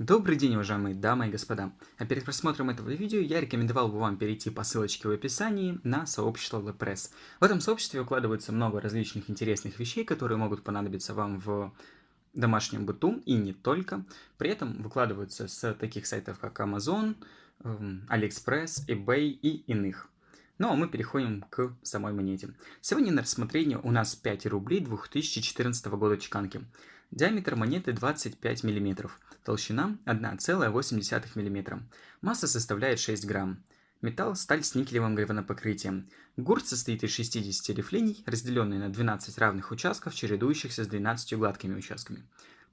Добрый день, уважаемые дамы и господа. А перед просмотром этого видео я рекомендовал бы вам перейти по ссылочке в описании на сообщество WordPress. В этом сообществе укладывается много различных интересных вещей, которые могут понадобиться вам в домашнем быту и не только. При этом выкладываются с таких сайтов, как Amazon, эм, AliExpress, eBay и иных. Ну а мы переходим к самой монете. Сегодня на рассмотрении у нас 5 рублей 2014 года чеканки. Диаметр монеты 25 мм, толщина 1,8 мм, масса составляет 6 грамм. Металл – сталь с никелевым гальванопокрытием. Гурт состоит из 60 рифлений, разделенные на 12 равных участков, чередующихся с 12 гладкими участками.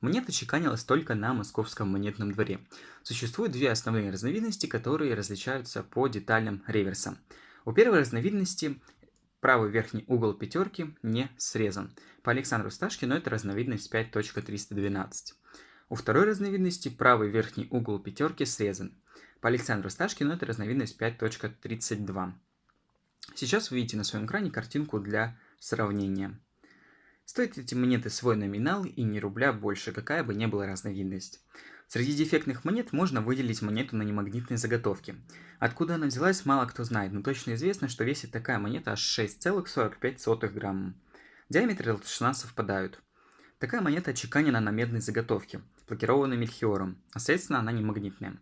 Монета чеканилась только на московском монетном дворе. Существуют две основные разновидности, которые различаются по деталям реверса. У первой разновидности Правый верхний угол пятерки не срезан. По Александру Сташкину это разновидность 5.312. У второй разновидности правый верхний угол пятерки срезан. По Александру Сташкину это разновидность 5.32. Сейчас вы видите на своем экране картинку для сравнения. Стоят эти монеты свой номинал и не рубля больше, какая бы ни была разновидность. Среди дефектных монет можно выделить монету на немагнитной заготовке. Откуда она взялась, мало кто знает, но точно известно, что весит такая монета аж 6,45 грамма. Диаметр и толщина совпадают. Такая монета отчеканена на медной заготовке, блокированной мельхиором, а следственно она не магнитная.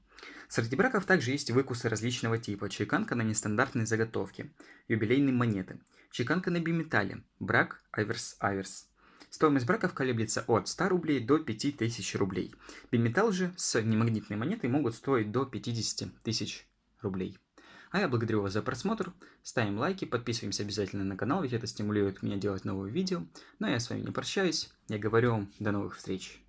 Среди браков также есть выкусы различного типа, чеканка на нестандартной заготовке, юбилейные монеты, чеканка на биметалле, брак аверс-аверс. Стоимость браков колеблется от 100 рублей до 5000 рублей. Биметалл же с немагнитной монетой могут стоить до 50 тысяч рублей. А я благодарю вас за просмотр, ставим лайки, подписываемся обязательно на канал, ведь это стимулирует меня делать новые видео. Но я с вами не прощаюсь, я говорю вам до новых встреч.